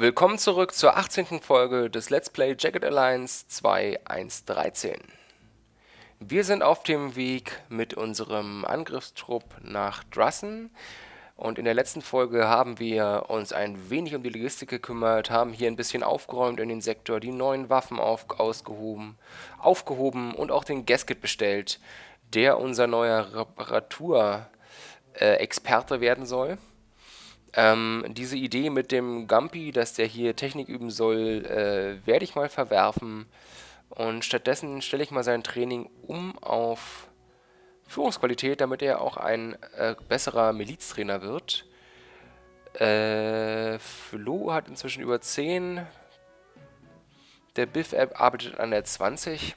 Willkommen zurück zur 18. Folge des Let's Play Jacket Alliance 2.1.13. Wir sind auf dem Weg mit unserem Angriffstrupp nach Drussen und in der letzten Folge haben wir uns ein wenig um die Logistik gekümmert, haben hier ein bisschen aufgeräumt in den Sektor, die neuen Waffen auf, ausgehoben, aufgehoben und auch den Gasket bestellt, der unser neuer Reparatur-Experte äh, werden soll. Ähm, diese Idee mit dem Gampi, dass der hier Technik üben soll, äh, werde ich mal verwerfen. Und stattdessen stelle ich mal sein Training um auf Führungsqualität, damit er auch ein äh, besserer Miliztrainer wird. Äh, Flo hat inzwischen über 10. Der Biff-App arbeitet an der 20.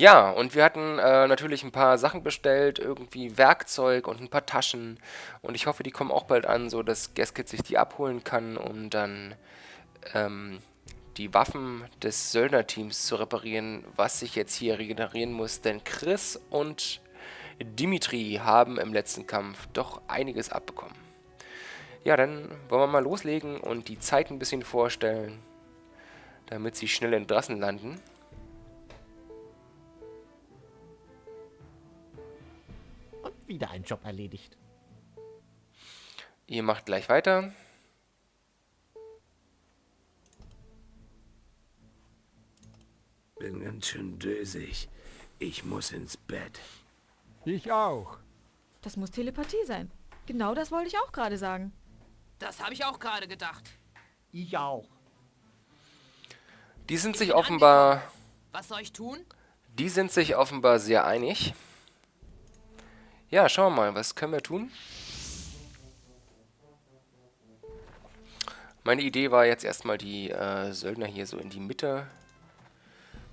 Ja, und wir hatten äh, natürlich ein paar Sachen bestellt, irgendwie Werkzeug und ein paar Taschen. Und ich hoffe, die kommen auch bald an, so dass Gaskit sich die abholen kann, um dann ähm, die Waffen des Söldnerteams zu reparieren, was sich jetzt hier regenerieren muss. Denn Chris und Dimitri haben im letzten Kampf doch einiges abbekommen. Ja, dann wollen wir mal loslegen und die Zeit ein bisschen vorstellen, damit sie schnell in Drassen landen. Wieder einen Job erledigt. Ihr macht gleich weiter. Bin ganz schön dösig. Ich muss ins Bett. Ich auch. Das muss Telepathie sein. Genau das wollte ich auch gerade sagen. Das habe ich auch gerade gedacht. Ich auch. Die sind sich offenbar... Was soll ich tun? Die sind sich offenbar sehr einig. Ja, schauen wir mal, was können wir tun? Meine Idee war jetzt erstmal die äh, Söldner hier so in die Mitte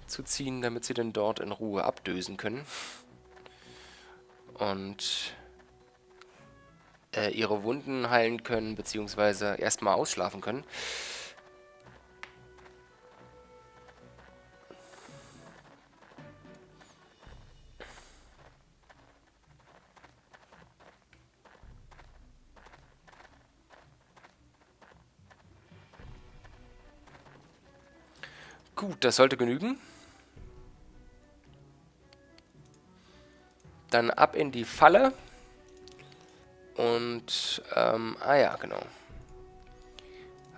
zu ziehen, damit sie dann dort in Ruhe abdösen können. Und äh, ihre Wunden heilen können, beziehungsweise erstmal ausschlafen können. Gut, das sollte genügen. Dann ab in die Falle. Und, ähm, ah ja, genau.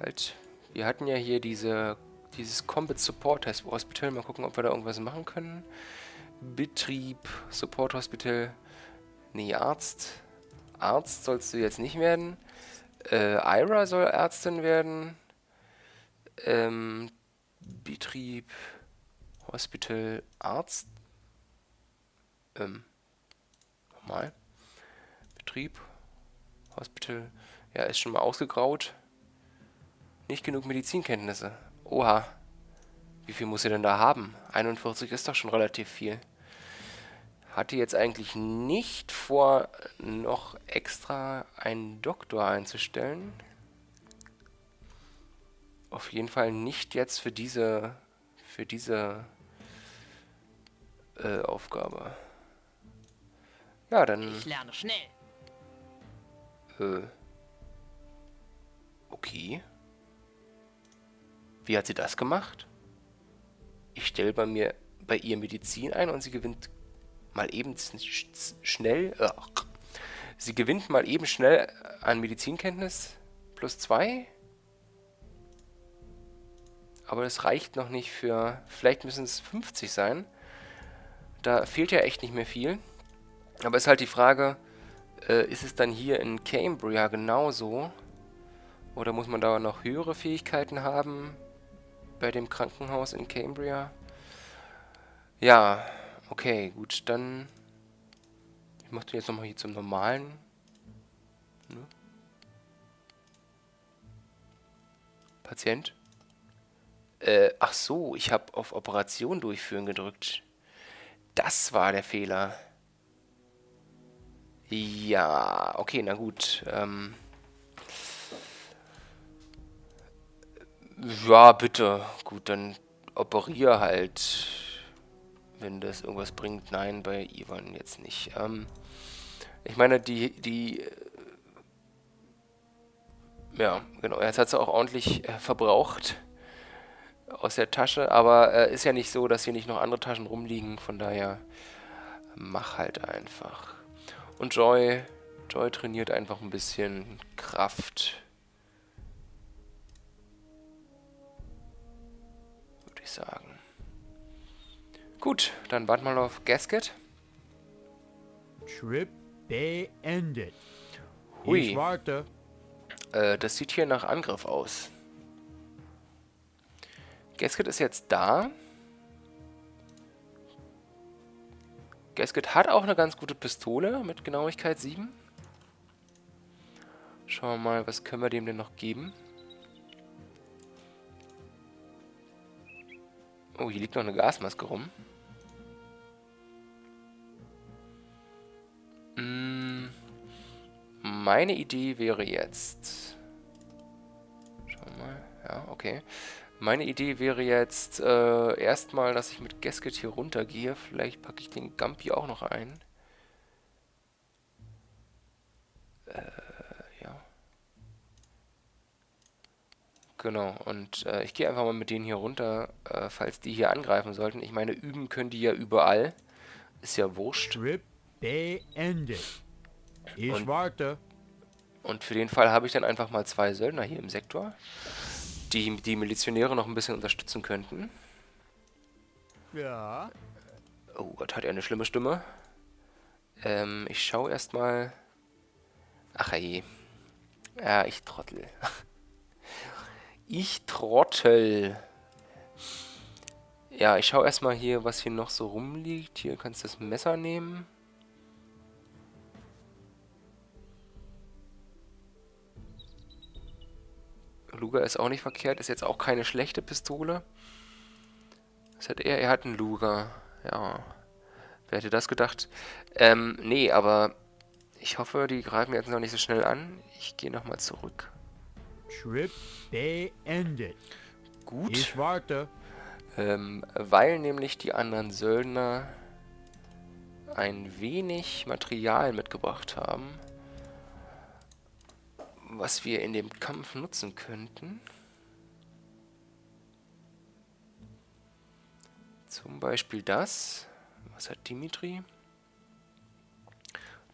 Halt, wir hatten ja hier diese, dieses Combat Support Hospital. Mal gucken, ob wir da irgendwas machen können. Betrieb, Support Hospital. Nee, Arzt. Arzt sollst du jetzt nicht werden. Äh, Ira soll Ärztin werden. Ähm, Betrieb, Hospital, Arzt. Ähm, nochmal. Betrieb, Hospital. Ja, ist schon mal ausgegraut. Nicht genug Medizinkenntnisse. Oha. Wie viel muss sie denn da haben? 41 ist doch schon relativ viel. Hatte jetzt eigentlich nicht vor, noch extra einen Doktor einzustellen auf jeden Fall nicht jetzt für diese für diese äh, Aufgabe. Ja, dann... Ich lerne schnell. Äh. Okay. Wie hat sie das gemacht? Ich stelle bei mir bei ihr Medizin ein und sie gewinnt mal eben schnell. Äh, sie gewinnt mal eben schnell an Medizinkenntnis plus zwei. Aber das reicht noch nicht für... Vielleicht müssen es 50 sein. Da fehlt ja echt nicht mehr viel. Aber ist halt die Frage, äh, ist es dann hier in Cambria genauso? Oder muss man da noch höhere Fähigkeiten haben? Bei dem Krankenhaus in Cambria? Ja, okay, gut, dann... Ich mache den jetzt nochmal hier zum normalen. Ne? Patient. Äh, ach so, ich habe auf Operation durchführen gedrückt. Das war der Fehler. Ja, okay, na gut. Ähm ja, bitte. Gut, dann operiere halt, wenn das irgendwas bringt. Nein, bei Ivan jetzt nicht. Ähm ich meine, die, die Ja, genau. Jetzt hat sie auch ordentlich äh, verbraucht aus der Tasche, aber äh, ist ja nicht so, dass hier nicht noch andere Taschen rumliegen, von daher mach halt einfach. Und Joy, Joy trainiert einfach ein bisschen Kraft. Würde ich sagen. Gut, dann warten wir mal auf Gasket. Trip beendet. Hui. Ich warte. Äh, das sieht hier nach Angriff aus. Gasket ist jetzt da. Gasket hat auch eine ganz gute Pistole mit Genauigkeit 7. Schauen wir mal, was können wir dem denn noch geben. Oh, hier liegt noch eine Gasmaske rum. Mm, Meine Idee wäre jetzt... Schauen wir mal. Ja, okay. Meine Idee wäre jetzt äh, erstmal, dass ich mit Gasket hier runtergehe. Vielleicht packe ich den Gampi auch noch ein. Äh, ja. Genau, und äh, ich gehe einfach mal mit denen hier runter, äh, falls die hier angreifen sollten. Ich meine, üben können die ja überall. Ist ja wurscht. Trip beendet. Ich Und- warte. Und für den Fall habe ich dann einfach mal zwei Söldner hier im Sektor, die die Milizionäre noch ein bisschen unterstützen könnten. Ja. Oh Gott, hat er eine schlimme Stimme. Ähm, ich schaue erstmal. Ach je. Ja, ich trottel. ich trottel. Ja, ich schaue erstmal hier, was hier noch so rumliegt. Hier kannst du das Messer nehmen. Luger ist auch nicht verkehrt, ist jetzt auch keine schlechte Pistole. Was hat er? Er hat einen Luger. Ja. Wer hätte das gedacht? Ähm, nee, aber ich hoffe, die greifen jetzt noch nicht so schnell an. Ich gehe nochmal zurück. Trip beendet. Gut. Ich warte. Ähm, weil nämlich die anderen Söldner ein wenig Material mitgebracht haben, was wir in dem Kampf nutzen könnten. Zum Beispiel das. Was hat Dimitri?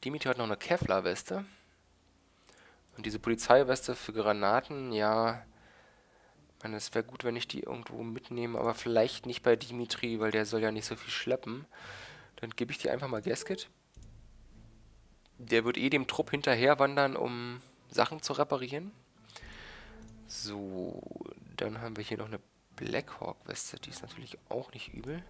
Dimitri hat noch eine Kevlar-Weste. Und diese Polizeiweste für Granaten, ja, ich meine, es wäre gut, wenn ich die irgendwo mitnehme, aber vielleicht nicht bei Dimitri, weil der soll ja nicht so viel schleppen. Dann gebe ich die einfach mal Gasket. Der wird eh dem Trupp hinterher wandern, um Sachen zu reparieren. So, dann haben wir hier noch eine Blackhawk-Weste, die ist natürlich auch nicht übel.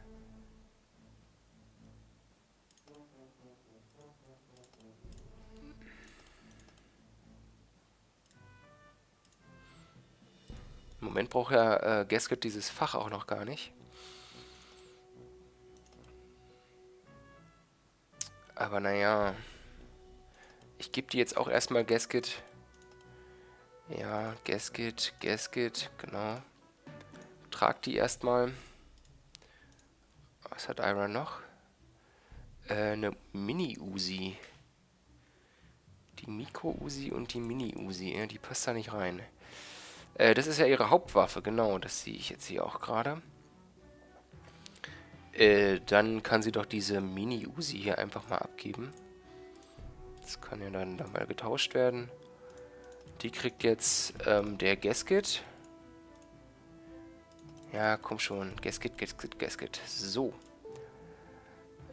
Im Moment braucht ja äh, Gasket dieses Fach auch noch gar nicht. Aber naja. Ich gebe die jetzt auch erstmal Gasket. Ja, Gasket, Gasket, genau. Trag die erstmal. Was hat Iron noch? Äh, eine Mini-Uzi. Die Mikro-Uzi und die Mini-Uzi. Ja, die passt da nicht rein. Äh, das ist ja ihre Hauptwaffe, genau. Das sehe ich jetzt hier auch gerade. Äh, dann kann sie doch diese Mini-Uzi hier einfach mal abgeben. Das kann ja dann, dann mal getauscht werden. Die kriegt jetzt ähm, der Gasket. Ja, komm schon. Gasket, Gasket, Gasket. So.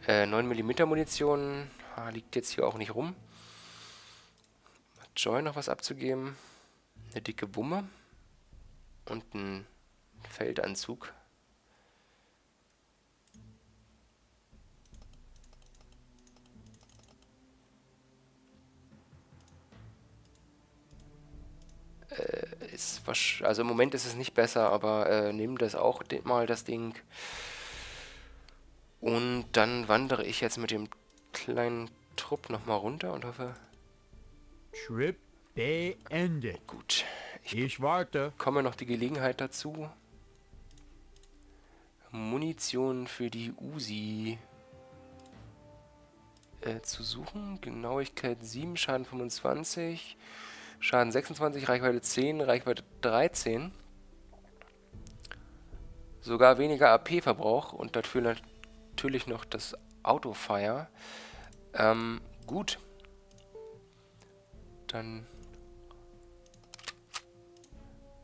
Äh, 9mm Munition. Ah, liegt jetzt hier auch nicht rum. Joy noch was abzugeben? Eine dicke Wumme. Und ein Feldanzug. Ist also im Moment ist es nicht besser, aber äh, nimm das auch mal, das Ding. Und dann wandere ich jetzt mit dem kleinen Trupp nochmal runter und hoffe, Trip beendet. gut, ich Ich warte. bekomme noch die Gelegenheit dazu. Munition für die Uzi äh, zu suchen. Genauigkeit 7, Schaden 25. Schaden 26, Reichweite 10, Reichweite 13. Sogar weniger AP-Verbrauch und dafür natürlich noch das Autofire. Ähm, gut. Dann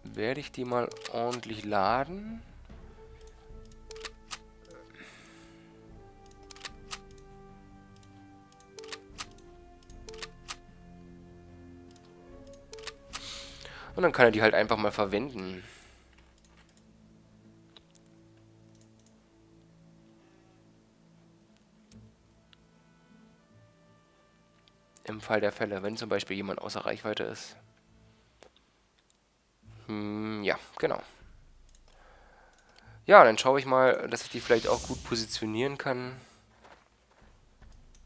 werde ich die mal ordentlich laden. Und dann kann er die halt einfach mal verwenden. Im Fall der Fälle, wenn zum Beispiel jemand außer Reichweite ist. Hm, ja, genau. Ja, dann schaue ich mal, dass ich die vielleicht auch gut positionieren kann.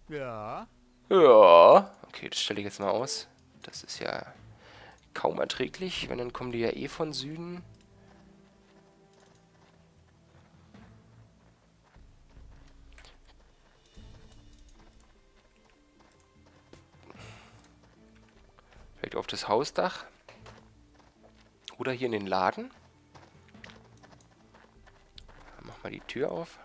Ja. Ja. Okay, das stelle ich jetzt mal aus. Das ist ja kaum erträglich, wenn dann kommen die ja eh von Süden. Vielleicht auf das Hausdach. Oder hier in den Laden. Mach mal die Tür auf.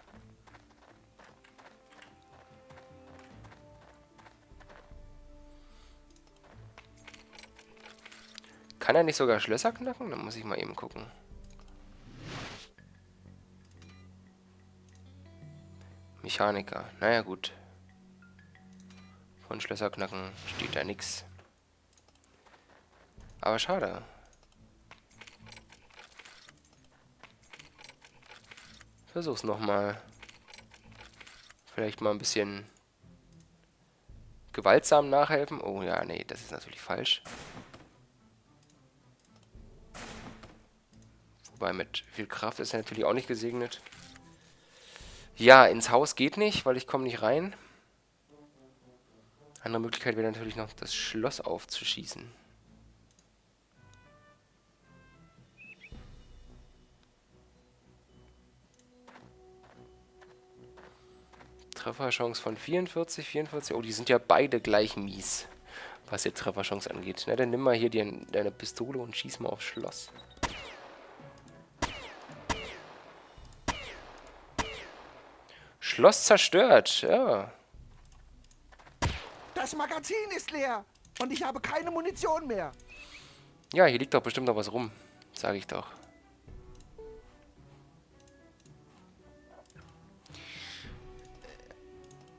Kann er nicht sogar Schlösser knacken? Dann muss ich mal eben gucken. Mechaniker. Naja, gut. Von Schlösser knacken steht da nichts. Aber schade. Versuch's nochmal. Vielleicht mal ein bisschen gewaltsam nachhelfen. Oh ja, nee, das ist natürlich falsch. Wobei mit viel Kraft ist er natürlich auch nicht gesegnet. Ja, ins Haus geht nicht, weil ich komme nicht rein. Andere Möglichkeit wäre natürlich noch, das Schloss aufzuschießen. Trefferchance von 44, 44. Oh, die sind ja beide gleich mies, was die Trefferchance angeht. Na, dann nimm mal hier die, deine Pistole und schieß mal aufs Schloss. Schloss zerstört, ja. Das Magazin ist leer und ich habe keine Munition mehr. Ja, hier liegt doch bestimmt noch was rum, sage ich doch.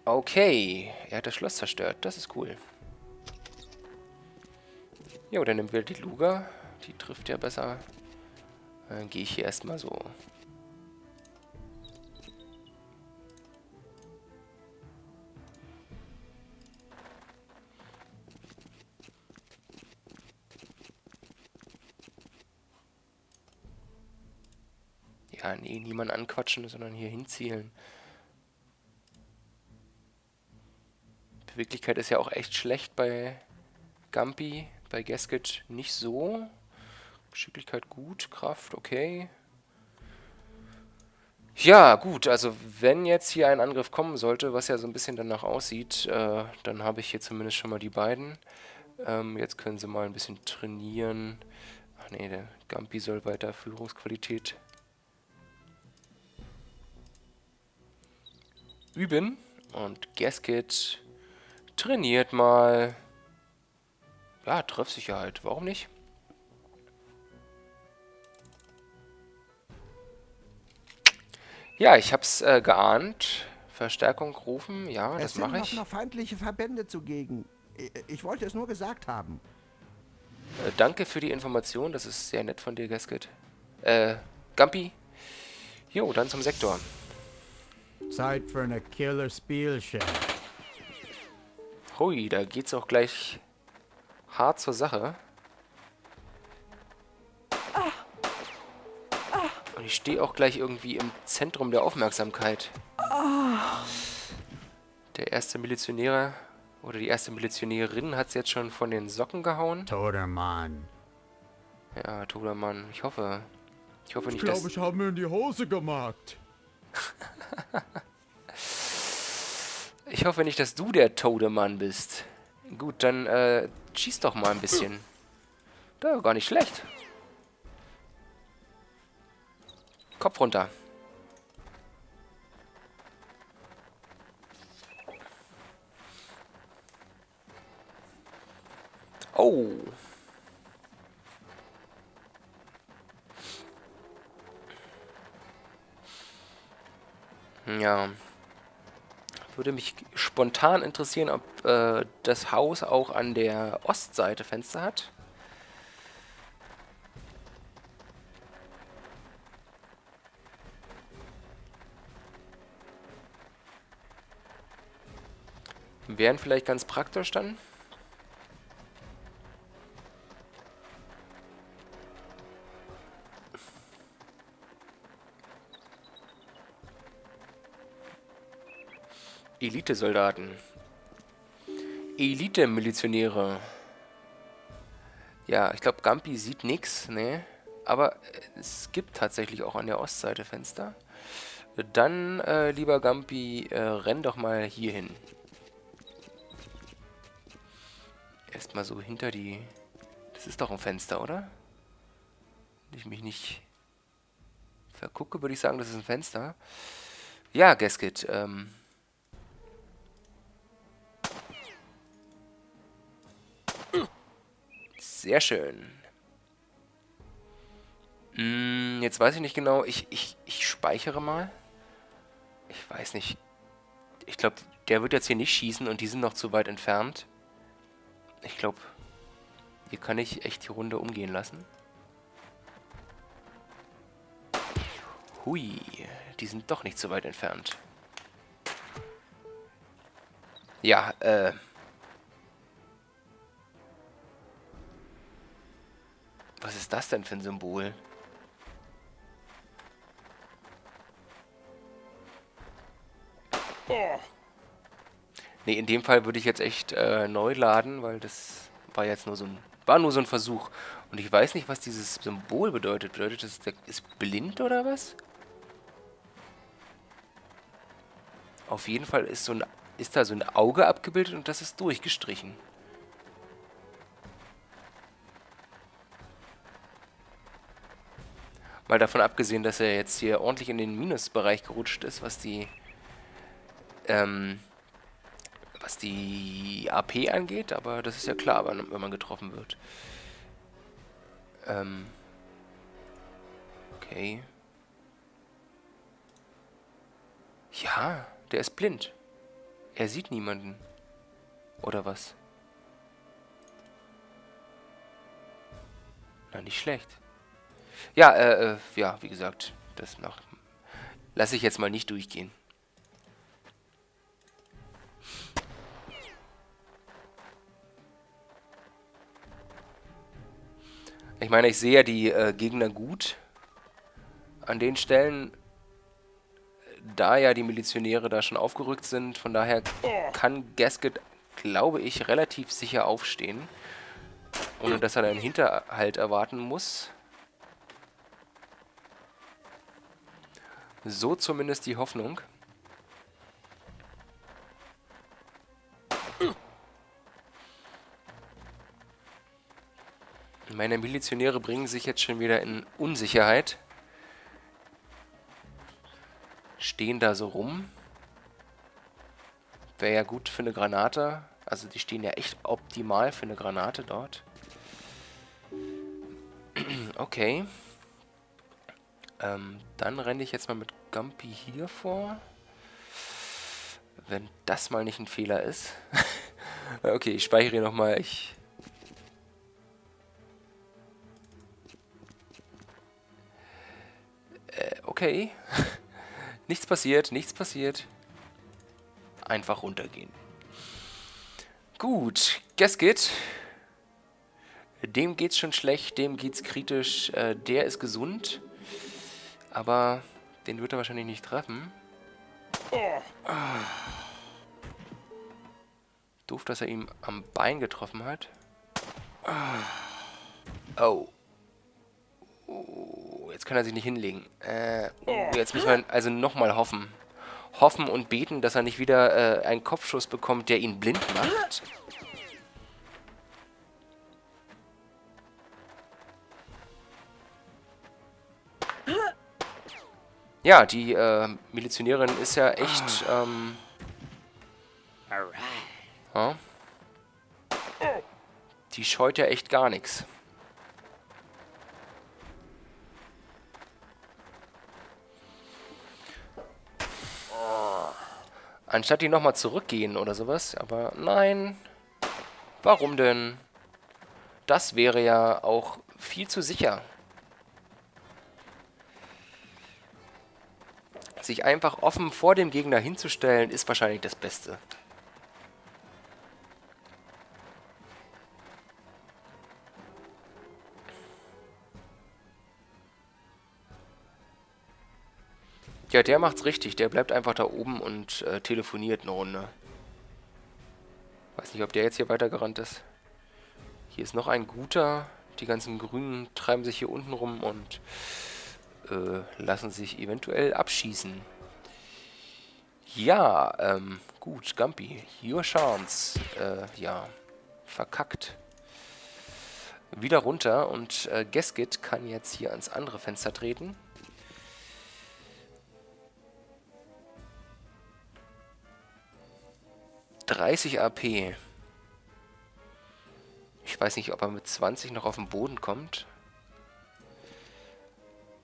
Okay, er hat das Schloss zerstört. Das ist cool. Jo, dann nehmen wir die Luga. Die trifft ja besser. Dann gehe ich hier erstmal so. Ja, nee, niemand anquatschen, sondern hier hinzielen. Beweglichkeit ist ja auch echt schlecht bei Gampi, bei Gasket nicht so. Geschicklichkeit gut, Kraft okay. Ja, gut, also wenn jetzt hier ein Angriff kommen sollte, was ja so ein bisschen danach aussieht, äh, dann habe ich hier zumindest schon mal die beiden. Ähm, jetzt können sie mal ein bisschen trainieren. Ach nee, der Gampi soll weiter Führungsqualität üben. Und Gasket Trainiert mal. Ja, Treffsicherheit. Warum nicht? Ja, ich hab's äh, geahnt. Verstärkung rufen. Ja, das mache ich. Es sind noch feindliche Verbände zugegen. Ich wollte es nur gesagt haben. Äh, danke für die Information. Das ist sehr nett von dir, Gasket. Äh, Gampi. Jo, dann zum Sektor. Zeit für eine Killer Spielchen. Hui, da geht's auch gleich hart zur Sache. Und ich stehe auch gleich irgendwie im Zentrum der Aufmerksamkeit. Der erste Milizionäre oder die erste Milizionärin hat es jetzt schon von den Socken gehauen. Todermann. Ja, Todermann. Ich hoffe. Ich hoffe nicht, ich glaube, dass... ich habe mir in die Hose gemacht. Ich hoffe nicht, dass du der Todemann bist. Gut, dann äh, schieß doch mal ein bisschen. Da, gar nicht schlecht. Kopf runter. Oh. Ja. Würde mich spontan interessieren, ob äh, das Haus auch an der Ostseite Fenster hat. Wären vielleicht ganz praktisch dann. Elite-Soldaten. Elite-Milizionäre. Ja, ich glaube, Gampi sieht nichts, ne? Aber es gibt tatsächlich auch an der Ostseite Fenster. Dann, äh, lieber Gampi, äh, renn doch mal hier hin. Erstmal so hinter die... Das ist doch ein Fenster, oder? Wenn ich mich nicht vergucke, würde ich sagen, das ist ein Fenster. Ja, Gasket, ähm... Sehr schön. Hm, jetzt weiß ich nicht genau. Ich, ich, ich speichere mal. Ich weiß nicht. Ich glaube, der wird jetzt hier nicht schießen und die sind noch zu weit entfernt. Ich glaube, hier kann ich echt die Runde umgehen lassen. Hui, die sind doch nicht so weit entfernt. Ja, äh... Was ist das denn für ein Symbol? Ne, in dem Fall würde ich jetzt echt äh, neu laden, weil das war jetzt nur so ein war nur so ein Versuch. Und ich weiß nicht, was dieses Symbol bedeutet. Bedeutet das, der ist blind oder was? Auf jeden Fall ist, so ein, ist da so ein Auge abgebildet und das ist durchgestrichen. Mal davon abgesehen, dass er jetzt hier ordentlich in den Minusbereich gerutscht ist, was die ähm, was die AP angeht, aber das ist ja klar, wenn, man getroffen wird. Ähm, okay. Ja, der ist blind. Er sieht niemanden. Oder was? Na, nicht schlecht. Ja, äh, äh, ja, wie gesagt, das noch lasse ich jetzt mal nicht durchgehen. Ich meine, ich sehe ja die äh, Gegner gut. An den Stellen, da ja die Milizionäre da schon aufgerückt sind, von daher kann Gasket, glaube ich, relativ sicher aufstehen. Ohne dass er einen Hinterhalt erwarten muss. So zumindest die Hoffnung. Meine Milizionäre bringen sich jetzt schon wieder in Unsicherheit. Stehen da so rum. Wäre ja gut für eine Granate. Also die stehen ja echt optimal für eine Granate dort. Okay. Ähm, dann renne ich jetzt mal mit Gumpy hier vor. Wenn das mal nicht ein Fehler ist. okay, ich speichere nochmal. Ich okay. nichts passiert, nichts passiert. Einfach runtergehen. Gut, Gasket. Dem geht's schon schlecht, dem geht's kritisch. Äh, der ist gesund. Aber den wird er wahrscheinlich nicht treffen. Doof, dass er ihm am Bein getroffen hat. Oh. Oh, jetzt kann er sich nicht hinlegen. Äh, oh, jetzt müssen wir also nochmal hoffen. Hoffen und beten, dass er nicht wieder äh, einen Kopfschuss bekommt, der ihn blind macht. Ja, die äh, Milizionärin ist ja echt... Ähm, ja. Die scheut ja echt gar nichts. Anstatt die nochmal zurückgehen oder sowas. Aber nein. Warum denn? Das wäre ja auch viel zu sicher. Sich einfach offen vor dem Gegner hinzustellen, ist wahrscheinlich das Beste. Ja, der macht's richtig. Der bleibt einfach da oben und äh, telefoniert eine Runde. Weiß nicht, ob der jetzt hier weitergerannt ist. Hier ist noch ein guter. Die ganzen Grünen treiben sich hier unten rum und äh, lassen sich eventuell abschießen. Ja, ähm, gut, Gampi. Your chance. Äh, ja, verkackt. Wieder runter und äh, Geskit kann jetzt hier ans andere Fenster treten. 30 AP. Ich weiß nicht, ob er mit 20 noch auf den Boden kommt.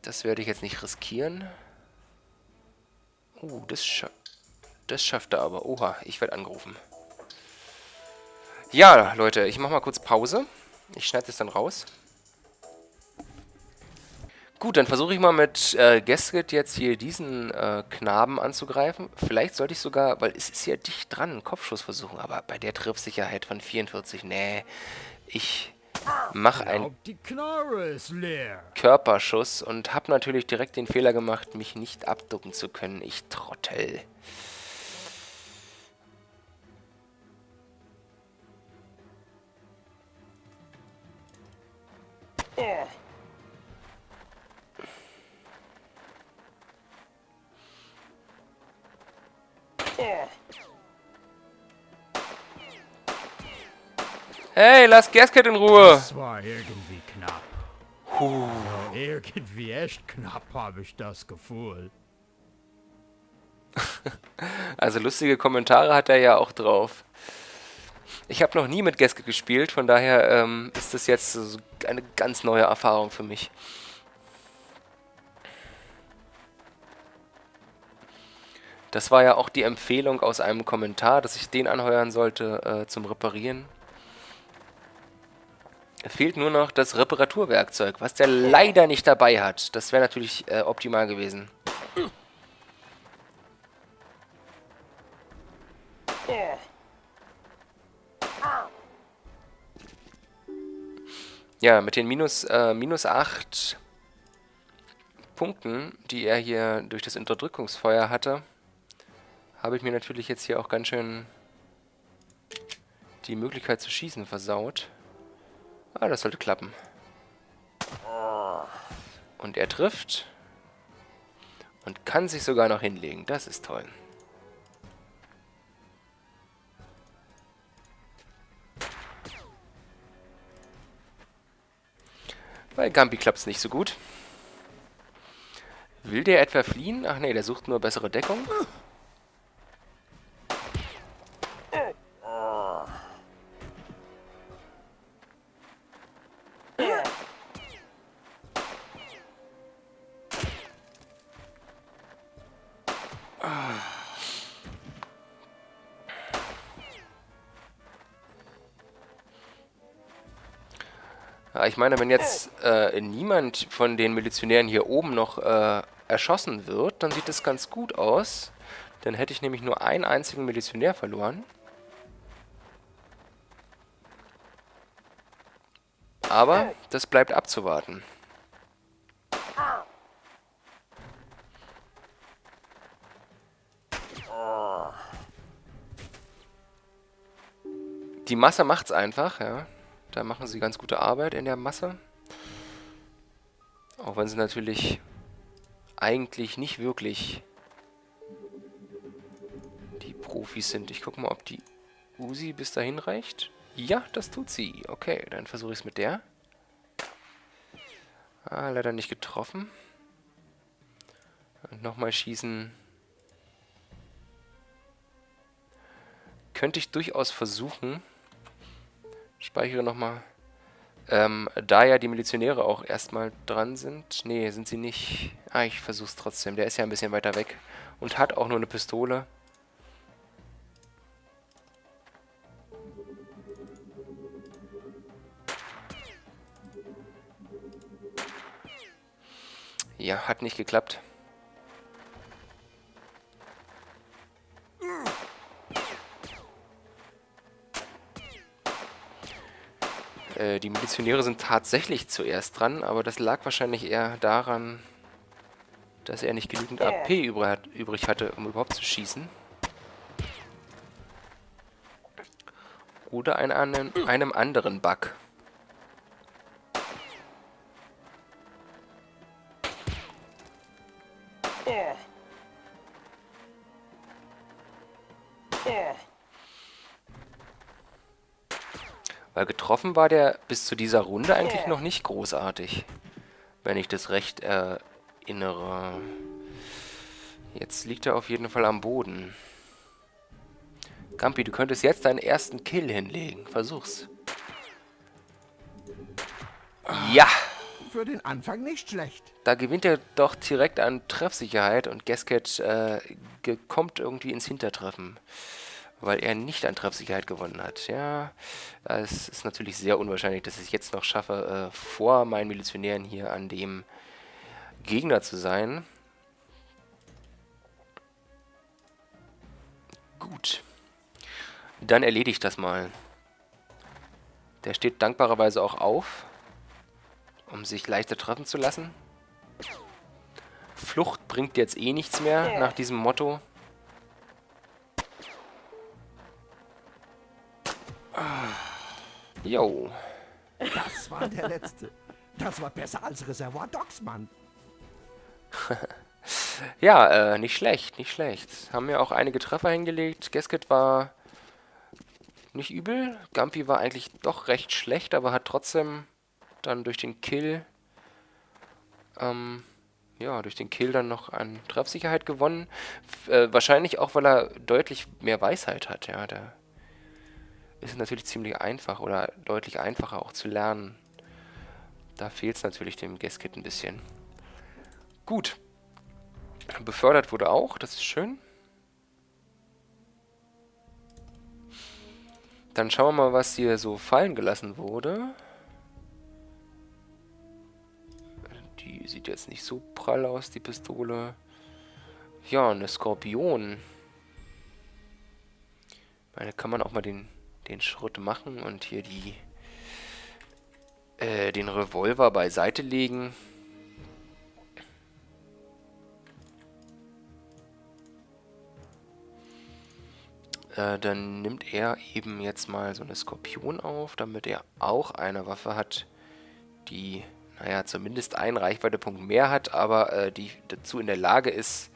Das werde ich jetzt nicht riskieren. Uh, das, scha das schafft er aber. Oha, ich werde angerufen. Ja, Leute, ich mache mal kurz Pause. Ich schneide es dann raus. Gut, dann versuche ich mal mit äh, Gasket jetzt hier diesen äh, Knaben anzugreifen. Vielleicht sollte ich sogar, weil es ist ja dicht dran, einen Kopfschuss versuchen, aber bei der Triffsicherheit von 44, nee, ich mache einen Körperschuss und habe natürlich direkt den Fehler gemacht, mich nicht abducken zu können. Ich Trottel. Oh. Hey, lass Gasket in Ruhe. Das war irgendwie knapp. Puh. Ja, irgendwie echt knapp, habe ich das Gefühl. also lustige Kommentare hat er ja auch drauf. Ich habe noch nie mit Gasket gespielt, von daher ähm, ist das jetzt eine ganz neue Erfahrung für mich. Das war ja auch die Empfehlung aus einem Kommentar, dass ich den anheuern sollte äh, zum Reparieren. Fehlt nur noch das Reparaturwerkzeug, was der leider nicht dabei hat. Das wäre natürlich äh, optimal gewesen. Ja, mit den minus, äh, minus 8 Punkten, die er hier durch das Unterdrückungsfeuer hatte, habe ich mir natürlich jetzt hier auch ganz schön die Möglichkeit zu schießen versaut. Ah, das sollte klappen. Und er trifft. Und kann sich sogar noch hinlegen. Das ist toll. Bei Gambi klappt es nicht so gut. Will der etwa fliehen? Ach nee, der sucht nur bessere Deckung. Ich meine, wenn jetzt äh, niemand von den Milizionären hier oben noch äh, erschossen wird, dann sieht das ganz gut aus. Dann hätte ich nämlich nur einen einzigen Milizionär verloren. Aber das bleibt abzuwarten. Die Masse macht's einfach, ja. Da machen sie ganz gute Arbeit in der Masse. Auch wenn sie natürlich eigentlich nicht wirklich die Profis sind. Ich gucke mal, ob die Uzi bis dahin reicht. Ja, das tut sie. Okay, dann versuche ich es mit der. Ah, leider nicht getroffen. Nochmal schießen. Könnte ich durchaus versuchen. Speichere nochmal. Ähm, da ja die Milizionäre auch erstmal dran sind. Nee, sind sie nicht. Ah, ich versuch's trotzdem. Der ist ja ein bisschen weiter weg. Und hat auch nur eine Pistole. Ja, hat nicht geklappt. Äh, die Milizionäre sind tatsächlich zuerst dran, aber das lag wahrscheinlich eher daran, dass er nicht genügend AP übrig hatte, um überhaupt zu schießen. Oder an einem, einem anderen Bug. Getroffen war der bis zu dieser Runde eigentlich noch nicht großartig. Wenn ich das recht erinnere. Jetzt liegt er auf jeden Fall am Boden. Gampi, du könntest jetzt deinen ersten Kill hinlegen. Versuch's. Ja! Für den Anfang nicht schlecht. Da gewinnt er doch direkt an Treffsicherheit und Gasket äh, kommt irgendwie ins Hintertreffen weil er nicht an Treffsicherheit gewonnen hat. Ja, es ist natürlich sehr unwahrscheinlich, dass ich es jetzt noch schaffe, äh, vor meinen Milizionären hier an dem Gegner zu sein. Gut. Dann erledigt das mal. Der steht dankbarerweise auch auf, um sich leichter treffen zu lassen. Flucht bringt jetzt eh nichts mehr nach diesem Motto. Jo. Das war der letzte. Das war besser als Reservoir Dogs, Mann. ja, äh, nicht schlecht, nicht schlecht. Haben ja auch einige Treffer hingelegt. Gasket war nicht übel. Gumpy war eigentlich doch recht schlecht, aber hat trotzdem dann durch den Kill, ähm, ja, durch den Kill dann noch an Treffsicherheit gewonnen. F äh, wahrscheinlich auch, weil er deutlich mehr Weisheit hat, ja. Der ist natürlich ziemlich einfach oder deutlich einfacher auch zu lernen. Da fehlt es natürlich dem Gaskit ein bisschen. Gut. Befördert wurde auch, das ist schön. Dann schauen wir mal, was hier so fallen gelassen wurde. Die sieht jetzt nicht so prall aus, die Pistole. Ja, eine Skorpion. Meine, kann man auch mal den den Schritt machen und hier die äh, den Revolver beiseite legen. Äh, dann nimmt er eben jetzt mal so eine Skorpion auf, damit er auch eine Waffe hat, die, naja, zumindest einen Reichweitepunkt mehr hat, aber äh, die dazu in der Lage ist,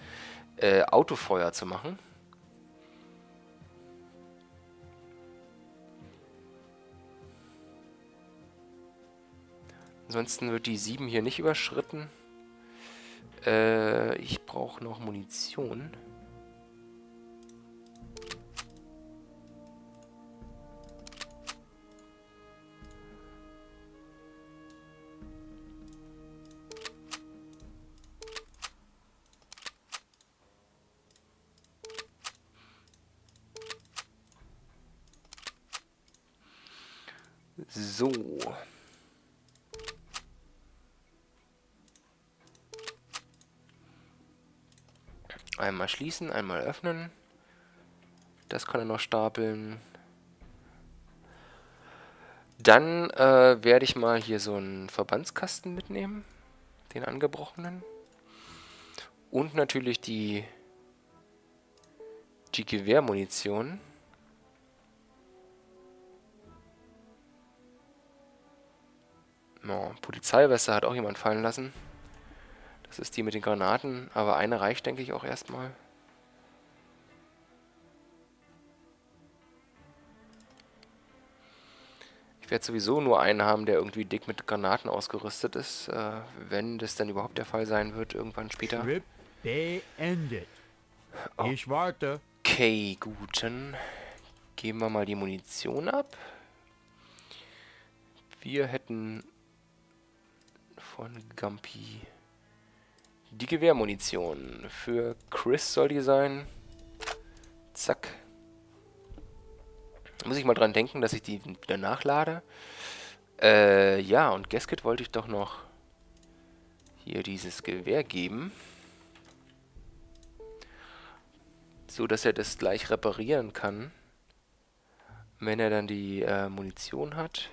äh, Autofeuer zu machen. Ansonsten wird die 7 hier nicht überschritten. Äh, ich brauche noch Munition. So. Einmal schließen, einmal öffnen. Das kann er noch stapeln. Dann äh, werde ich mal hier so einen Verbandskasten mitnehmen. Den angebrochenen. Und natürlich die, die Gewehrmunition. Oh, Polizeiweste hat auch jemand fallen lassen. Das ist die mit den Granaten, aber eine reicht, denke ich, auch erstmal. Ich werde sowieso nur einen haben, der irgendwie dick mit Granaten ausgerüstet ist, äh, wenn das dann überhaupt der Fall sein wird, irgendwann später. Beendet. Ich warte. Okay, gut, dann geben wir mal die Munition ab. Wir hätten von Gampi die Gewehrmunition. Für Chris soll die sein. Zack. Muss ich mal dran denken, dass ich die wieder nachlade. Äh, ja, und Gasket wollte ich doch noch hier dieses Gewehr geben. So, dass er das gleich reparieren kann. Wenn er dann die äh, Munition hat.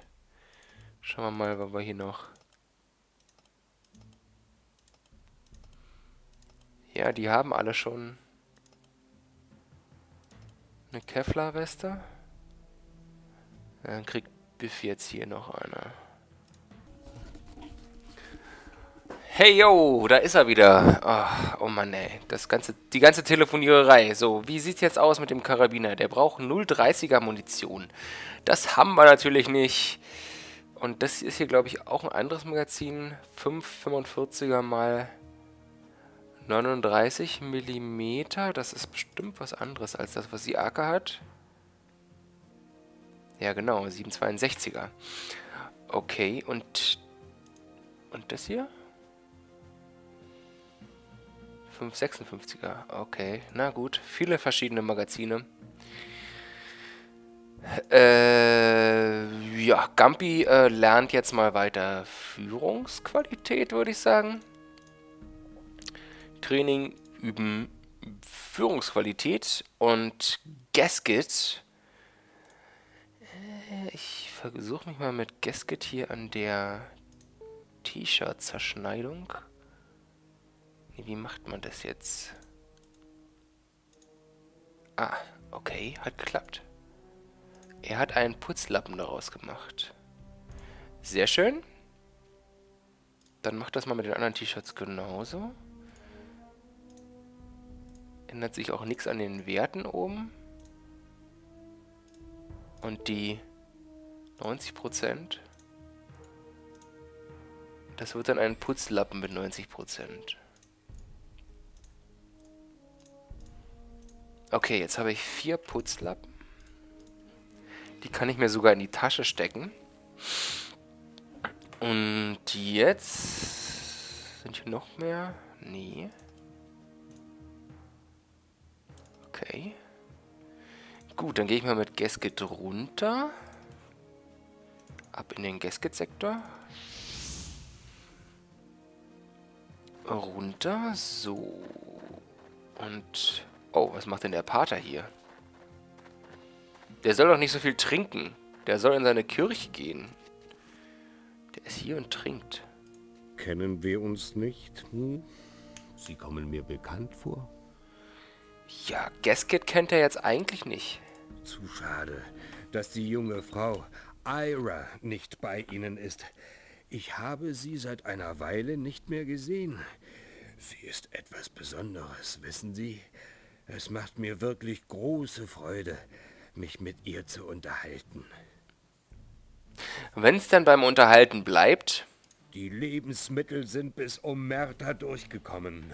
Schauen wir mal, was wir hier noch... Ja, die haben alle schon eine Kevlar-Weste. Dann kriegt Biff jetzt hier noch eine. Hey yo, da ist er wieder. Oh, oh Mann ey, das ganze, die ganze Telefoniererei. So, wie sieht's jetzt aus mit dem Karabiner? Der braucht 0,30er Munition. Das haben wir natürlich nicht. Und das ist hier, glaube ich, auch ein anderes Magazin. 5,45er mal 39 mm. Das ist bestimmt was anderes als das, was die AK hat. Ja, genau, 762er. Okay, und... Und das hier? 556er. Okay, na gut. Viele verschiedene Magazine. Äh, ja, Gampi äh, lernt jetzt mal weiter Führungsqualität, würde ich sagen. Training üben Führungsqualität und Gasket. Äh, ich versuche mich mal mit Gasket hier an der T-Shirt-Zerschneidung. Wie macht man das jetzt? Ah, okay, hat geklappt. Er hat einen Putzlappen daraus gemacht. Sehr schön. Dann macht das mal mit den anderen T-Shirts genauso. Ändert sich auch nichts an den Werten oben. Und die 90%. Das wird dann ein Putzlappen mit 90%. Okay, jetzt habe ich vier Putzlappen. Die kann ich mir sogar in die Tasche stecken. Und jetzt... Sind hier noch mehr? Nee. Okay. Gut, dann gehe ich mal mit Gasket runter. Ab in den Gasket-Sektor. Runter. So. Und Oh, was macht denn der Pater hier? Der soll doch nicht so viel trinken. Der soll in seine Kirche gehen. Der ist hier und trinkt. Kennen wir uns nicht? Hm? Sie kommen mir bekannt vor. Ja, Gasket kennt er jetzt eigentlich nicht. Zu schade, dass die junge Frau Ira nicht bei Ihnen ist. Ich habe sie seit einer Weile nicht mehr gesehen. Sie ist etwas Besonderes, wissen Sie? Es macht mir wirklich große Freude, mich mit ihr zu unterhalten. Wenn es dann beim Unterhalten bleibt? Die Lebensmittel sind bis Omerta durchgekommen.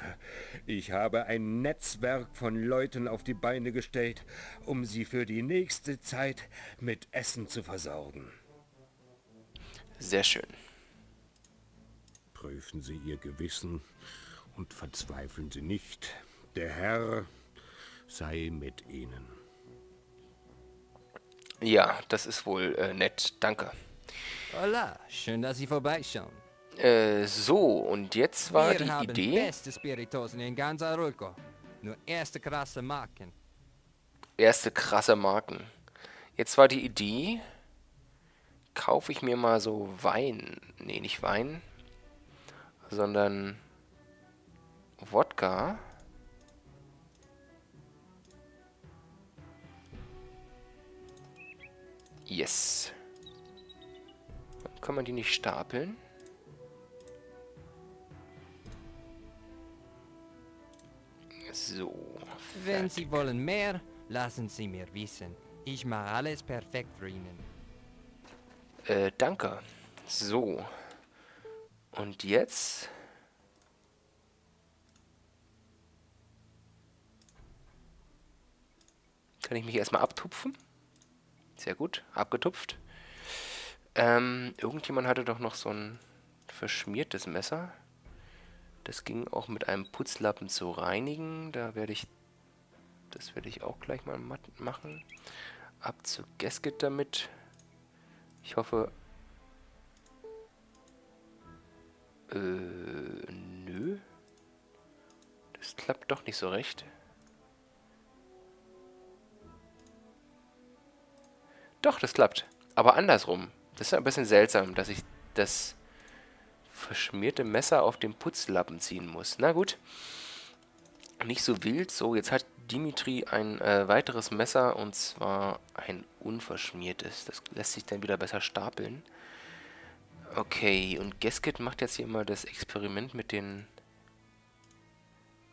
Ich habe ein Netzwerk von Leuten auf die Beine gestellt, um sie für die nächste Zeit mit Essen zu versorgen. Sehr schön. Prüfen Sie Ihr Gewissen und verzweifeln Sie nicht. Der Herr sei mit Ihnen. Ja, das ist wohl äh, nett. Danke. Hola, schön, dass Sie vorbeischauen. Äh, so, und jetzt war Wir die Idee... beste Spiritosen in ganz Aruco. Nur erste krasse Marken. Erste krasse Marken. Jetzt war die Idee, kaufe ich mir mal so Wein. Nee, nicht Wein, sondern Wodka. Yes. Kann man die nicht stapeln? So. Wenn fertig. Sie wollen mehr, lassen Sie mir wissen. Ich mache alles perfekt für Ihnen. Äh, danke. So. Und jetzt? Kann ich mich erstmal abtupfen? Sehr gut, abgetupft. Ähm, irgendjemand hatte doch noch so ein verschmiertes Messer. Das ging auch mit einem Putzlappen zu reinigen. Da werde ich... Das werde ich auch gleich mal machen. Ab zu Gasket damit. Ich hoffe... Äh, nö. Das klappt doch nicht so recht. Doch, das klappt. Aber andersrum. Das ist ein bisschen seltsam, dass ich das verschmierte Messer auf dem Putzlappen ziehen muss. Na gut. Nicht so wild. So, jetzt hat Dimitri ein äh, weiteres Messer und zwar ein unverschmiertes. Das lässt sich dann wieder besser stapeln. Okay, und Gasket macht jetzt hier mal das Experiment mit den...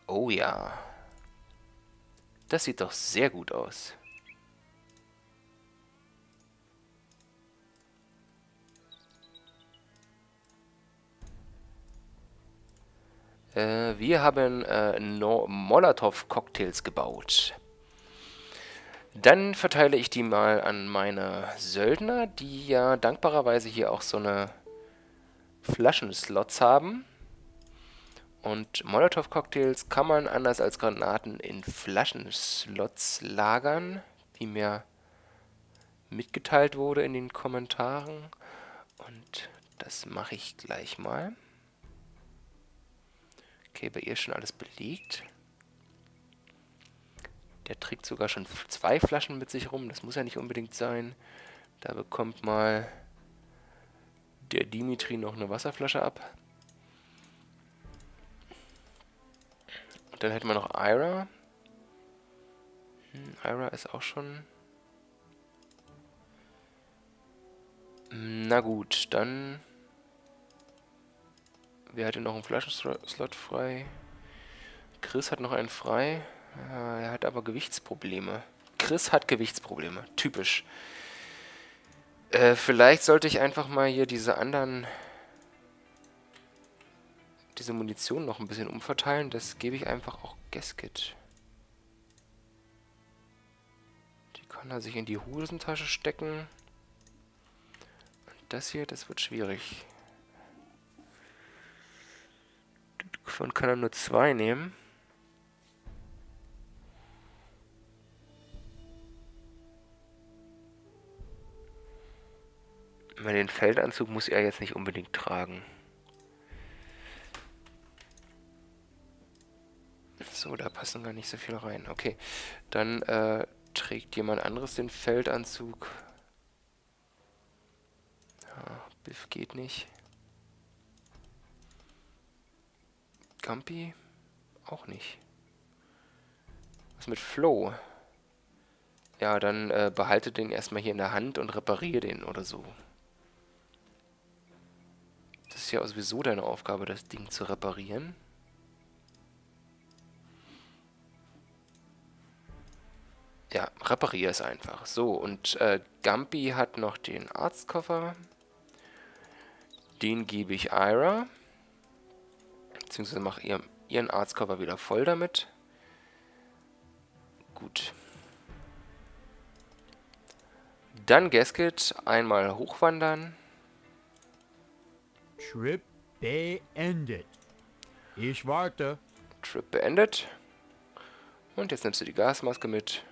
Oh ja. Das sieht doch sehr gut aus. Äh, wir haben äh, no Molotow-Cocktails gebaut. Dann verteile ich die mal an meine Söldner, die ja dankbarerweise hier auch so eine Flaschenslots haben. Und Molotow-Cocktails kann man anders als Granaten in Flaschenslots lagern, wie mir mitgeteilt wurde in den Kommentaren. Und das mache ich gleich mal. Okay, bei ihr ist schon alles belegt. Der trägt sogar schon zwei Flaschen mit sich rum. Das muss ja nicht unbedingt sein. Da bekommt mal der Dimitri noch eine Wasserflasche ab. Und dann hätten wir noch Ira. Hm, Ira ist auch schon... Na gut, dann Wer hatte noch einen Flaschenslot frei? Chris hat noch einen frei. Ja, er hat aber Gewichtsprobleme. Chris hat Gewichtsprobleme. Typisch. Äh, vielleicht sollte ich einfach mal hier diese anderen... Diese Munition noch ein bisschen umverteilen. Das gebe ich einfach auch Gasket. Die kann er sich in die Hosentasche stecken. Und das hier, das wird schwierig. Davon kann er nur zwei nehmen. Den Feldanzug muss er jetzt nicht unbedingt tragen. So, da passen gar nicht so viel rein. Okay, dann äh, trägt jemand anderes den Feldanzug. Ja, Biff geht nicht. Scampi? Auch nicht. Was mit Flow? Ja, dann äh, behalte den erstmal hier in der Hand und repariere den oder so. Das ist ja sowieso deine Aufgabe, das Ding zu reparieren. Ja, repariere es einfach. So, und äh, Gampi hat noch den Arztkoffer. Den gebe ich Ira. Beziehungsweise mache ihr, ihren Arztkörper wieder voll damit. Gut. Dann Gasket einmal hochwandern. Trip beendet. Ich warte. Trip beendet. Und jetzt nimmst du die Gasmaske mit.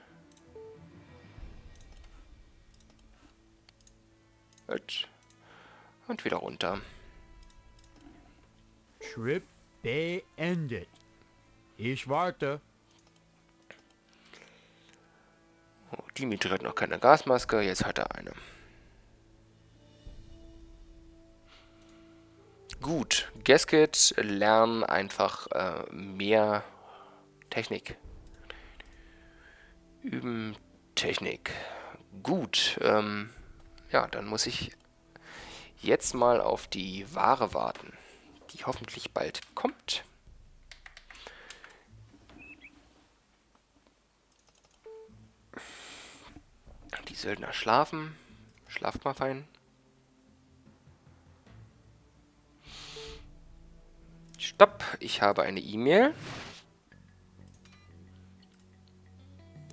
Und wieder runter. Trip beendet. Ich warte. Oh, Dimitri hat noch keine Gasmaske, jetzt hat er eine. Gut, Gasket lernen einfach äh, mehr Technik. Üben Technik. Gut, ähm, ja, dann muss ich jetzt mal auf die Ware warten die hoffentlich bald kommt. Die Söldner schlafen. Schlaft mal fein. Stopp, ich habe eine E-Mail.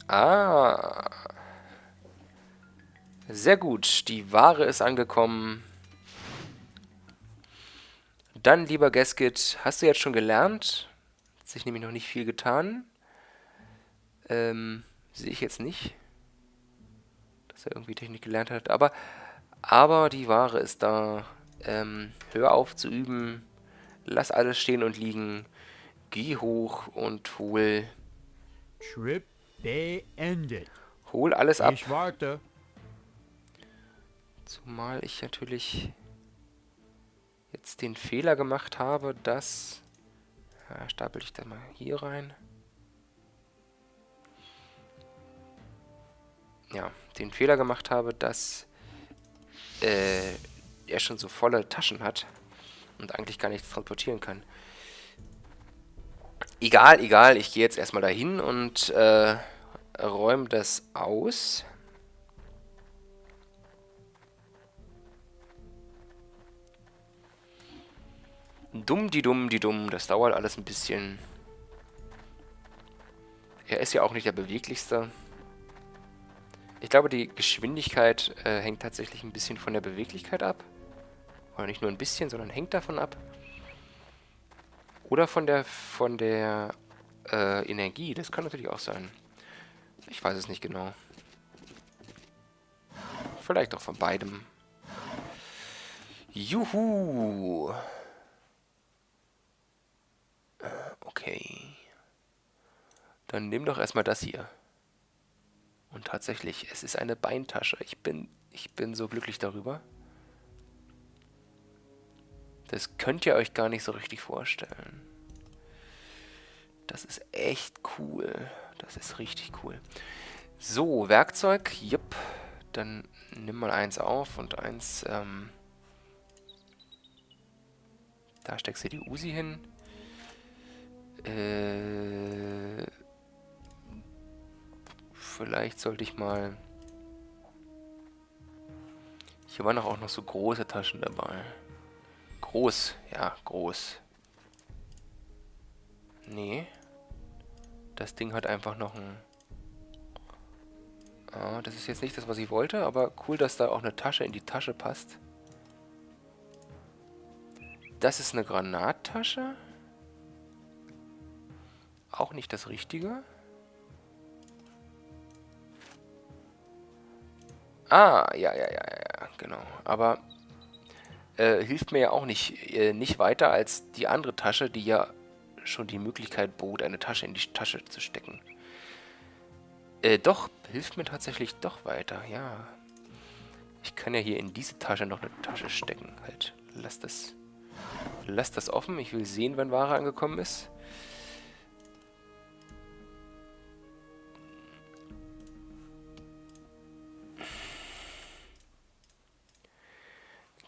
Ah. Sehr gut. Die Ware ist angekommen. Dann, lieber Gasket, hast du jetzt schon gelernt? Hat sich nämlich noch nicht viel getan. Ähm, sehe ich jetzt nicht. Dass er irgendwie Technik gelernt hat. Aber, aber die Ware ist da. Ähm, hör auf zu üben. Lass alles stehen und liegen. Geh hoch und hol... Trip beendet. Hol alles ab. Ich warte. Zumal ich natürlich jetzt den Fehler gemacht habe, dass... Ja, stapel ich da mal hier rein. Ja, den Fehler gemacht habe, dass äh, er schon so volle Taschen hat und eigentlich gar nichts transportieren kann. Egal, egal, ich gehe jetzt erstmal dahin und äh, räume das aus. Dumm, die dumm, die dumm. Das dauert alles ein bisschen. Er ist ja auch nicht der beweglichste. Ich glaube, die Geschwindigkeit äh, hängt tatsächlich ein bisschen von der Beweglichkeit ab. Oder nicht nur ein bisschen, sondern hängt davon ab. Oder von der von der äh, Energie. Das kann natürlich auch sein. Ich weiß es nicht genau. Vielleicht auch von beidem. Juhu! Okay. Dann nimm doch erstmal das hier. Und tatsächlich, es ist eine Beintasche. Ich bin, ich bin so glücklich darüber. Das könnt ihr euch gar nicht so richtig vorstellen. Das ist echt cool. Das ist richtig cool. So, Werkzeug. Jupp. Dann nimm mal eins auf und eins, ähm, Da steckst du die Usi hin. Äh, vielleicht sollte ich mal... Hier waren auch noch so große Taschen dabei. Groß, ja, groß. Nee. Das Ding hat einfach noch ein... Ah, das ist jetzt nicht das, was ich wollte, aber cool, dass da auch eine Tasche in die Tasche passt. Das ist eine Granattasche. Auch nicht das Richtige. Ah, ja, ja, ja, ja, genau. Aber äh, hilft mir ja auch nicht, äh, nicht weiter als die andere Tasche, die ja schon die Möglichkeit bot, eine Tasche in die Tasche zu stecken. Äh, doch, hilft mir tatsächlich doch weiter, ja. Ich kann ja hier in diese Tasche noch eine Tasche stecken. Halt, lass das, lass das offen. Ich will sehen, wann Ware angekommen ist.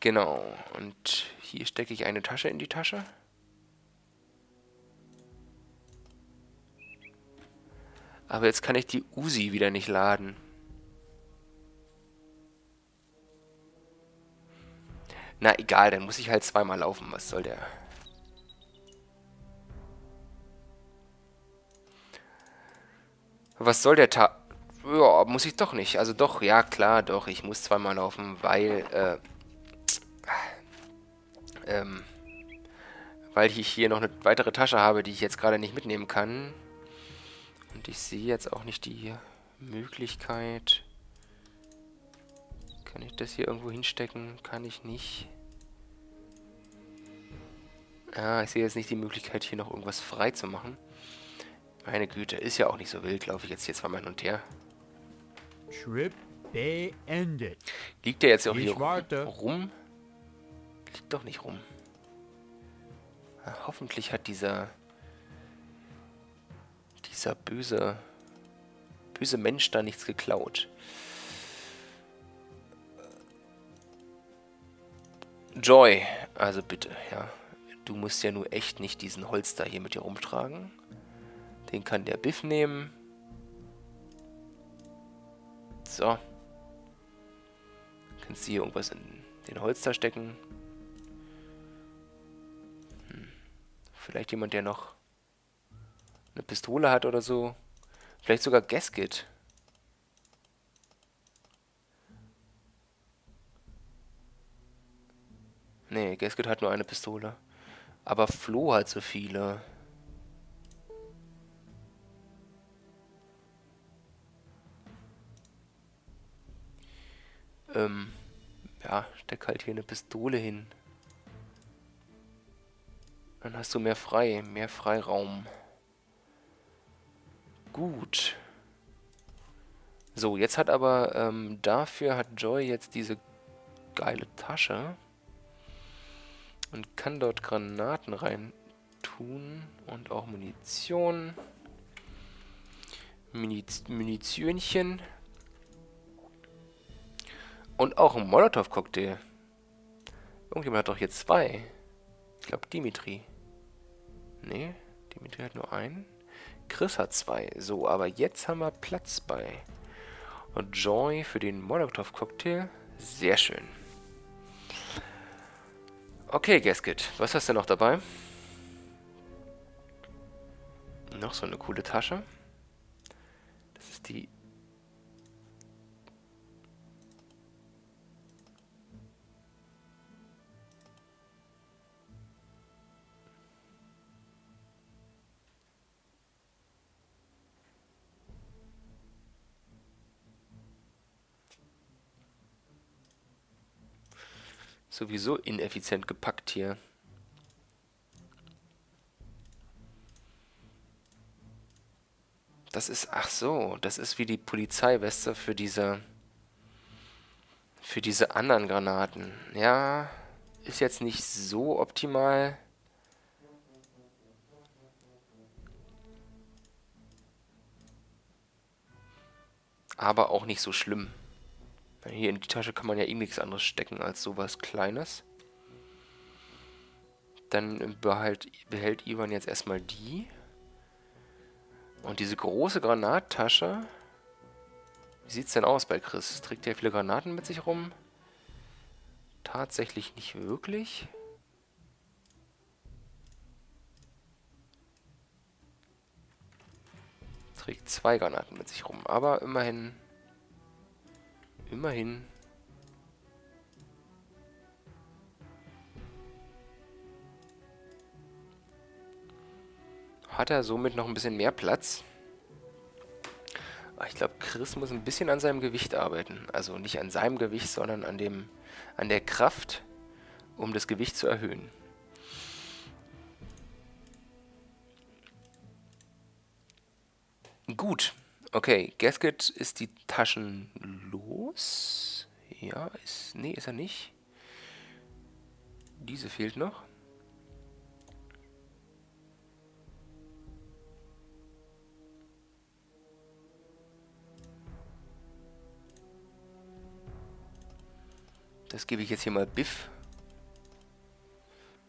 Genau, und hier stecke ich eine Tasche in die Tasche. Aber jetzt kann ich die Uzi wieder nicht laden. Na egal, dann muss ich halt zweimal laufen. Was soll der... Was soll der Ta... Ja, muss ich doch nicht. Also doch, ja klar, doch. Ich muss zweimal laufen, weil... Äh, ähm, weil ich hier noch eine weitere Tasche habe, die ich jetzt gerade nicht mitnehmen kann. Und ich sehe jetzt auch nicht die Möglichkeit... Kann ich das hier irgendwo hinstecken? Kann ich nicht. Ja, ich sehe jetzt nicht die Möglichkeit, hier noch irgendwas frei zu machen. Meine Güte, ist ja auch nicht so wild. Laufe ich jetzt hier zweimal hin und her. Trip beendet. Liegt der jetzt auch Ich hier warte. rum? Doch nicht rum. Ja, hoffentlich hat dieser... Dieser böse... Böse Mensch da nichts geklaut. Joy, also bitte, ja. Du musst ja nur echt nicht diesen Holster hier mit dir rumtragen. Den kann der Biff nehmen. So. Kannst du hier irgendwas in den Holster stecken. Vielleicht jemand, der noch eine Pistole hat oder so. Vielleicht sogar Gasket. Nee, Gasket hat nur eine Pistole. Aber Flo hat so viele. Ähm, ja, steck halt hier eine Pistole hin. Dann hast du mehr frei, mehr Freiraum. Gut. So, jetzt hat aber, ähm, dafür hat Joy jetzt diese geile Tasche. Und kann dort Granaten rein tun. Und auch Munition. Muniz Munitionchen. Und auch ein Molotow-Cocktail. Irgendjemand hat doch hier zwei. Ich glaube Dimitri. Nee, Dimitri hat nur einen. Chris hat zwei. So, aber jetzt haben wir Platz bei und Joy für den Molotow-Cocktail. Sehr schön. Okay, Gasket, was hast du noch dabei? Noch so eine coole Tasche. Das ist die Sowieso ineffizient gepackt hier. Das ist, ach so, das ist wie die Polizeiweste für diese, für diese anderen Granaten. Ja, ist jetzt nicht so optimal. Aber auch nicht so schlimm. Hier in die Tasche kann man ja eh nichts anderes stecken als sowas Kleines. Dann behält, behält Ivan jetzt erstmal die. Und diese große Granattasche. Wie sieht es denn aus bei Chris? Trägt er viele Granaten mit sich rum? Tatsächlich nicht wirklich. Trägt zwei Granaten mit sich rum, aber immerhin Immerhin. Hat er somit noch ein bisschen mehr Platz. Aber ich glaube, Chris muss ein bisschen an seinem Gewicht arbeiten. Also nicht an seinem Gewicht, sondern an, dem, an der Kraft, um das Gewicht zu erhöhen. Gut. Okay, Gasket ist die Taschen los. Ja, ist. Nee, ist er nicht. Diese fehlt noch. Das gebe ich jetzt hier mal Biff.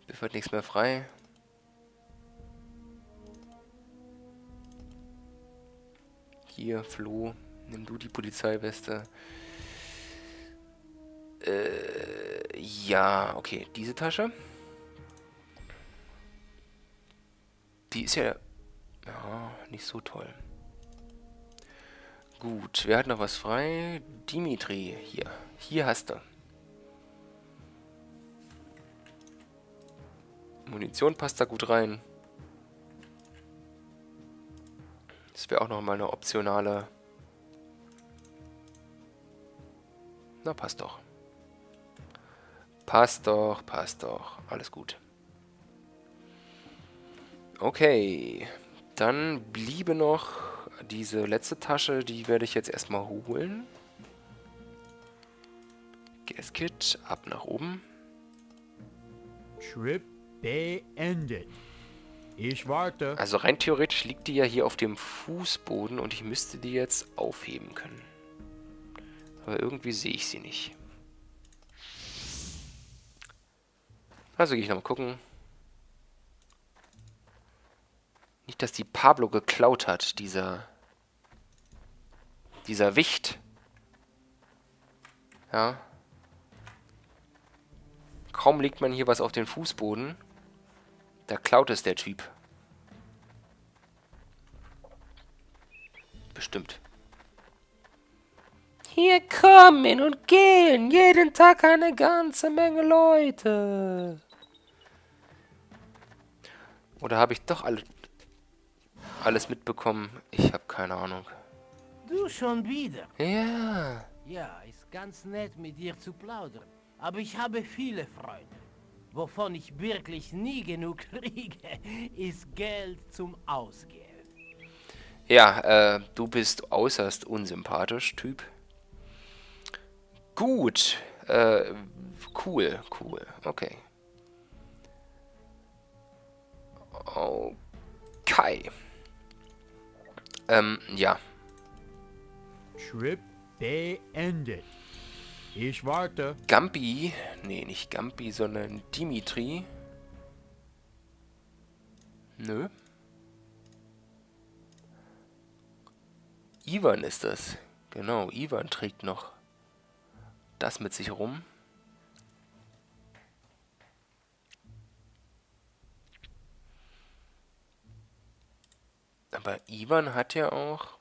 Biff hat nichts mehr frei. Hier, Flo, nimm du die Polizeiweste. Äh, ja, okay, diese Tasche. Die ist ja, ja nicht so toll. Gut, wer hat noch was frei? Dimitri, hier. Hier hast du. Munition passt da gut rein. Das wäre auch noch mal eine optionale... Na, passt doch. Passt doch, passt doch. Alles gut. Okay. Dann bliebe noch diese letzte Tasche. Die werde ich jetzt erstmal holen. Gaskit, ab nach oben. Trip beendet. Ich warte. Also rein theoretisch liegt die ja hier auf dem Fußboden und ich müsste die jetzt aufheben können. Aber irgendwie sehe ich sie nicht. Also gehe ich nochmal gucken. Nicht, dass die Pablo geklaut hat, dieser... Dieser Wicht. Ja. Kaum legt man hier was auf den Fußboden. Da klaut es der Typ. Bestimmt. Hier kommen und gehen jeden Tag eine ganze Menge Leute. Oder habe ich doch alle, alles mitbekommen? Ich habe keine Ahnung. Du schon wieder? Ja. Ja, ist ganz nett mit dir zu plaudern. Aber ich habe viele Freunde. Wovon ich wirklich nie genug kriege, ist Geld zum Ausgehen. Ja, äh, du bist äußerst unsympathisch, Typ. Gut. Äh, cool, cool. Okay. Okay. Ähm, ja. Trip beendet. Ich warte. Gambi, nee, nicht Gambi, sondern Dimitri. Nö. Ivan ist das. Genau, Ivan trägt noch das mit sich rum. Aber Ivan hat ja auch...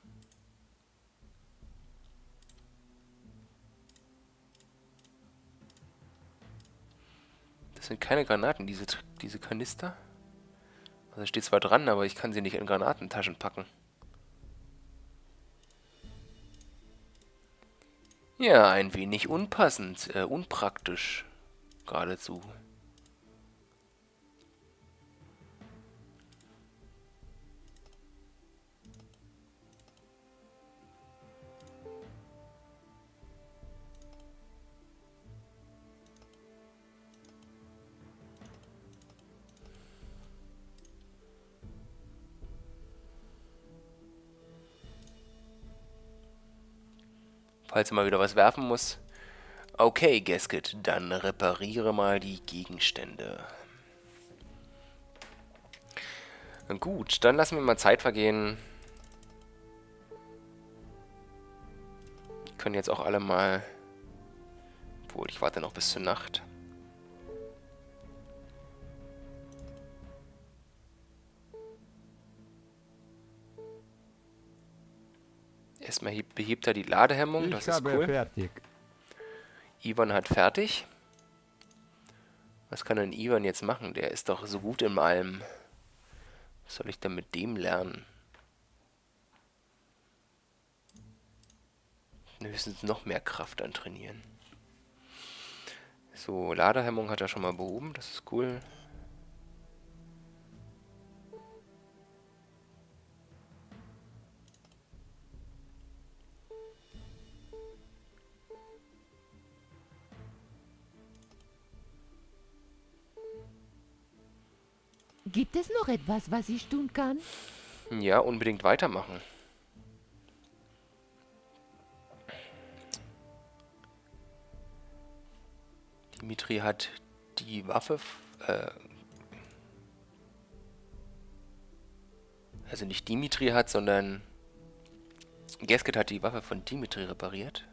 Das sind keine Granaten, diese, diese Kanister. Also steht zwar dran, aber ich kann sie nicht in Granatentaschen packen. Ja, ein wenig unpassend, äh, unpraktisch. Geradezu. Falls er mal wieder was werfen muss. Okay, Gasket, dann repariere mal die Gegenstände. Gut, dann lassen wir mal Zeit vergehen. Können jetzt auch alle mal... Obwohl, ich warte noch bis zur Nacht. Erstmal behebt er die Ladehemmung, das ist cool. fertig. Ivan hat fertig. Was kann denn Ivan jetzt machen? Der ist doch so gut in allem. Was soll ich denn mit dem lernen? Höchstens noch mehr Kraft antrainieren. So, Ladehemmung hat er schon mal behoben, das ist cool. Gibt es noch etwas, was ich tun kann? Ja, unbedingt weitermachen. Dimitri hat die Waffe... Äh, also nicht Dimitri hat, sondern... Gasket hat die Waffe von Dimitri repariert.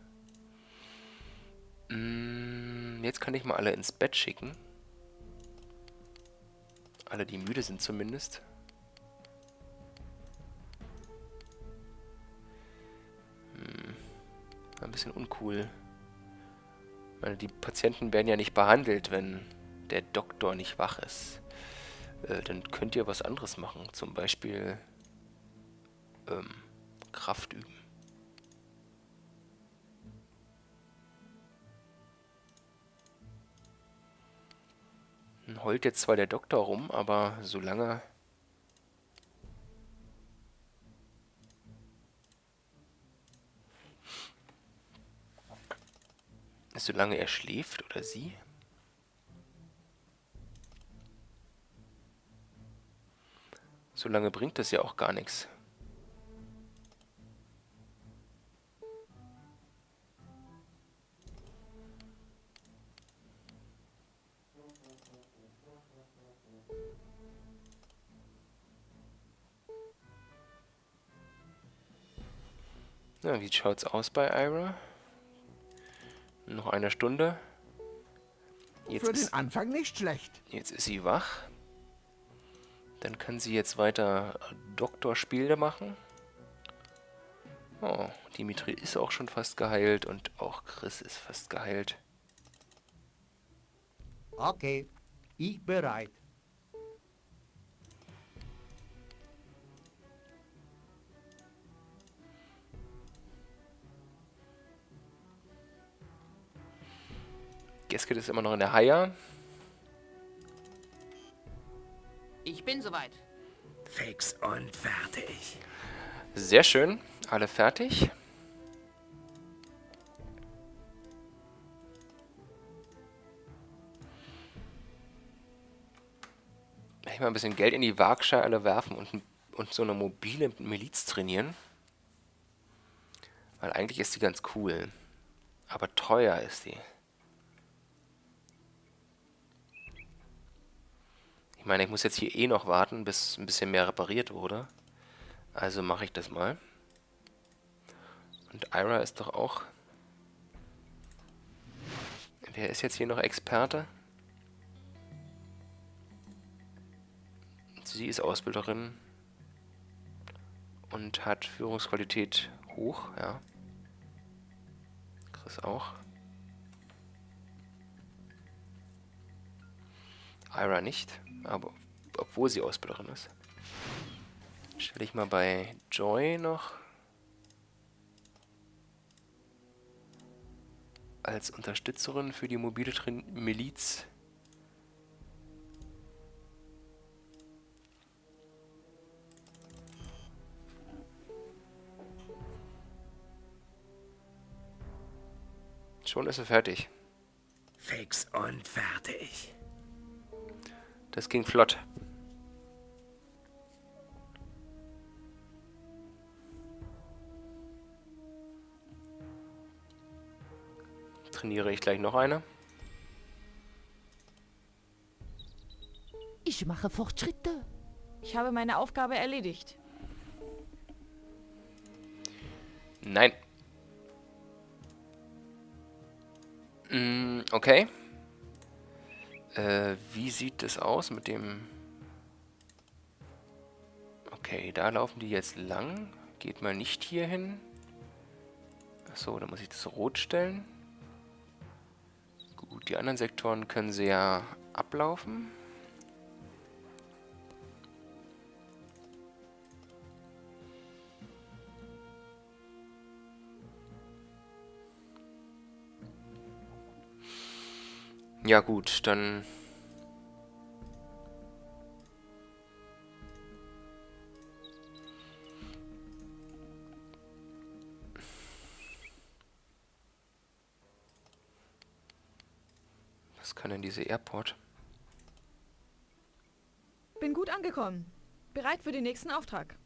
Mm, jetzt kann ich mal alle ins Bett schicken. Alle, die müde sind zumindest. Hm. Ein bisschen uncool. Meine, die Patienten werden ja nicht behandelt, wenn der Doktor nicht wach ist. Äh, dann könnt ihr was anderes machen. Zum Beispiel ähm, Kraft üben. Heult jetzt zwar der Doktor rum, aber solange... Solange er schläft oder sie... Solange bringt das ja auch gar nichts. Na, wie schaut's aus bei Ira? Noch eine Stunde. Jetzt Für den Anfang nicht schlecht. Jetzt ist sie wach. Dann kann sie jetzt weiter Doktorspiele machen. Oh, Dimitri ist auch schon fast geheilt und auch Chris ist fast geheilt. Okay, ich bereit. Gasket ist immer noch in der Haia. Ich bin soweit. Fix und fertig. Sehr schön. Alle fertig. Ich mal ein bisschen Geld in die Waagschale werfen und, und so eine mobile Miliz trainieren. Weil eigentlich ist die ganz cool. Aber teuer ist die. Ich meine, ich muss jetzt hier eh noch warten, bis ein bisschen mehr repariert wurde. Also mache ich das mal. Und Ira ist doch auch... Wer ist jetzt hier noch Experte? Sie ist Ausbilderin und hat Führungsqualität hoch, ja. Chris auch. Ira nicht, aber obwohl sie Ausbilderin ist. Stelle ich mal bei Joy noch als Unterstützerin für die mobile Trin Miliz. Schon ist er fertig. Fix und fertig. Das ging flott. Trainiere ich gleich noch eine. Ich mache Fortschritte. Ich habe meine Aufgabe erledigt. Nein. Mm, okay. Äh, wie sieht es aus mit dem... Okay, da laufen die jetzt lang. Geht mal nicht hier hin. Achso, da muss ich das rot stellen. Gut, die anderen Sektoren können sie ja ablaufen. Ja gut, dann... Was kann denn diese Airport? Bin gut angekommen. Bereit für den nächsten Auftrag.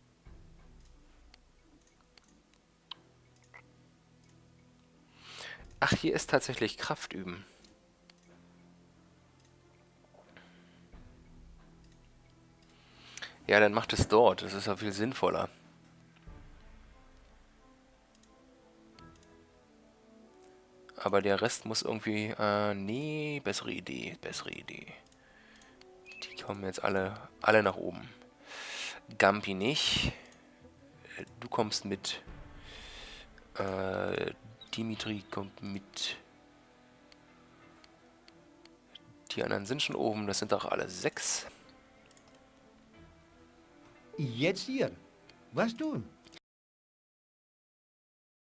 Ach, hier ist tatsächlich Kraft üben. Ja, dann macht es dort. Das ist ja viel sinnvoller. Aber der Rest muss irgendwie... Äh, nee, bessere Idee, bessere Idee. Die kommen jetzt alle, alle nach oben. Gampi nicht. Du kommst mit. Äh, Dimitri kommt mit. Die anderen sind schon oben. Das sind doch alle sechs. Jetzt hier. Was tun?